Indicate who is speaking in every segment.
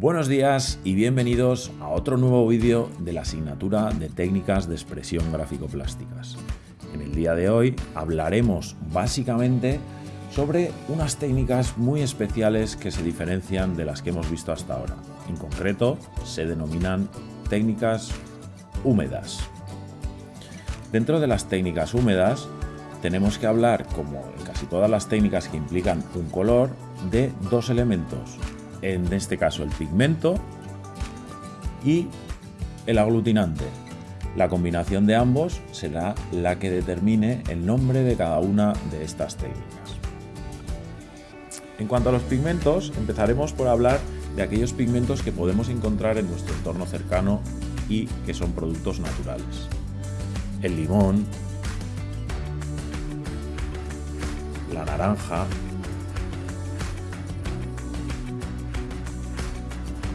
Speaker 1: Buenos días y bienvenidos a otro nuevo vídeo de la asignatura de técnicas de expresión gráfico-plásticas. En el día de hoy hablaremos básicamente sobre unas técnicas muy especiales que se diferencian de las que hemos visto hasta ahora. En concreto, se denominan técnicas húmedas. Dentro de las técnicas húmedas, tenemos que hablar, como en casi todas las técnicas que implican un color, de dos elementos, en este caso el pigmento y el aglutinante. La combinación de ambos será la que determine el nombre de cada una de estas técnicas. En cuanto a los pigmentos, empezaremos por hablar de aquellos pigmentos que podemos encontrar en nuestro entorno cercano y que son productos naturales. El limón, la naranja,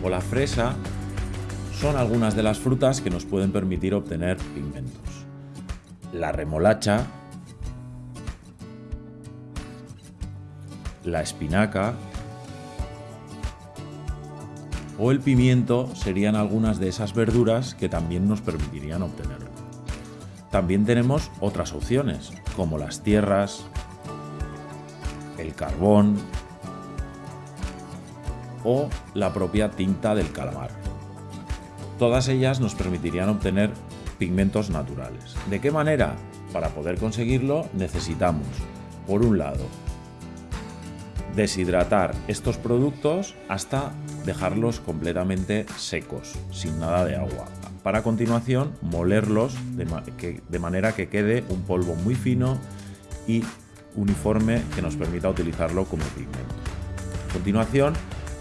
Speaker 1: o la fresa son algunas de las frutas que nos pueden permitir obtener pigmentos. La remolacha, la espinaca o el pimiento serían algunas de esas verduras que también nos permitirían obtenerlo. También tenemos otras opciones, como las tierras, el carbón, o la propia tinta del calamar. Todas ellas nos permitirían obtener pigmentos naturales. ¿De qué manera? Para poder conseguirlo necesitamos, por un lado, deshidratar estos productos hasta dejarlos completamente secos, sin nada de agua. Para continuación molerlos de, de manera que quede un polvo muy fino y uniforme que nos permita utilizarlo como pigmento. A continuación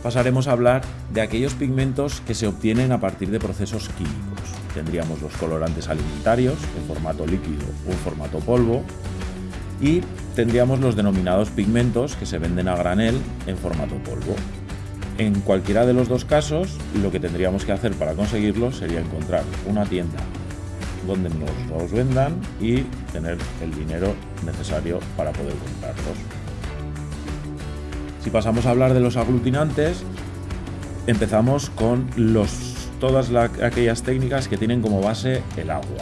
Speaker 1: pasaremos a hablar de aquellos pigmentos que se obtienen a partir de procesos químicos. Tendríamos los colorantes alimentarios en formato líquido o en formato polvo y tendríamos los denominados pigmentos que se venden a granel en formato polvo. En cualquiera de los dos casos, lo que tendríamos que hacer para conseguirlos sería encontrar una tienda donde nos los vendan y tener el dinero necesario para poder comprarlos. Si pasamos a hablar de los aglutinantes, empezamos con los, todas aquellas técnicas que tienen como base el agua.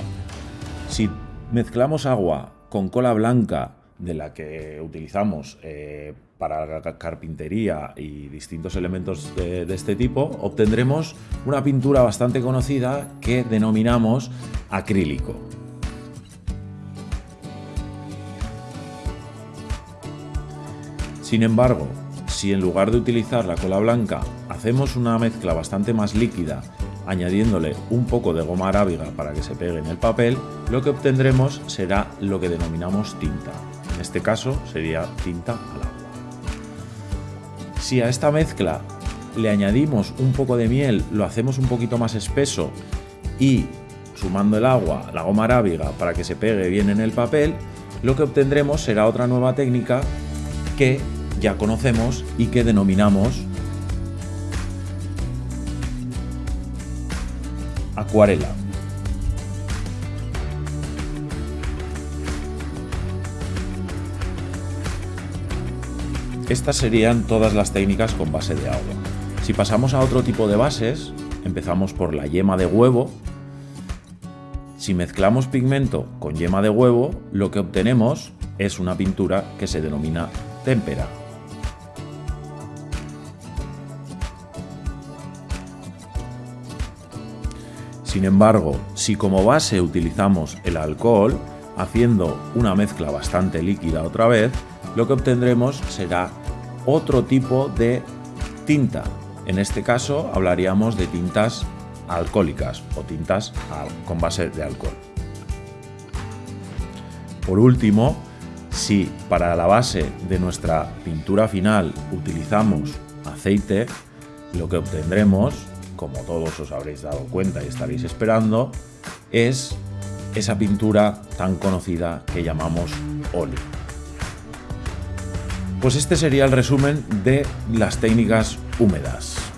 Speaker 1: Si mezclamos agua con cola blanca, de la que utilizamos eh, para carpintería y distintos elementos de, de, este tipo, obtendremos una pintura bastante conocida que denominamos acrílico. Sin embargo, si en lugar de utilizar la cola blanca hacemos una mezcla bastante más líquida añadiéndole un poco de goma arábiga para que se pegue en el papel, lo que obtendremos será lo que denominamos tinta. En este caso sería tinta al agua. Si a esta mezcla le añadimos un poco de miel, lo hacemos un poquito más espeso y sumando el agua, la goma arábiga para que se pegue bien en el papel, lo que obtendremos será otra nueva técnica que ya conocemos y que denominamos acuarela. Estas serían todas las técnicas con base de agua. Si pasamos a otro tipo de bases, empezamos por la yema de huevo. Si mezclamos pigmento con yema de huevo, lo que obtenemos es una pintura que se denomina témpera. Sin embargo, si como base utilizamos el alcohol, haciendo una mezcla bastante líquida otra vez, lo que obtendremos será otro tipo de tinta. En este caso hablaríamos de tintas alcohólicas o tintas con base de alcohol. Por último, si para la base de nuestra pintura final utilizamos aceite, lo que obtendremos como todos os habréis dado cuenta y estaréis esperando, es esa pintura tan conocida que llamamos óleo. Pues este sería el resumen de las técnicas húmedas.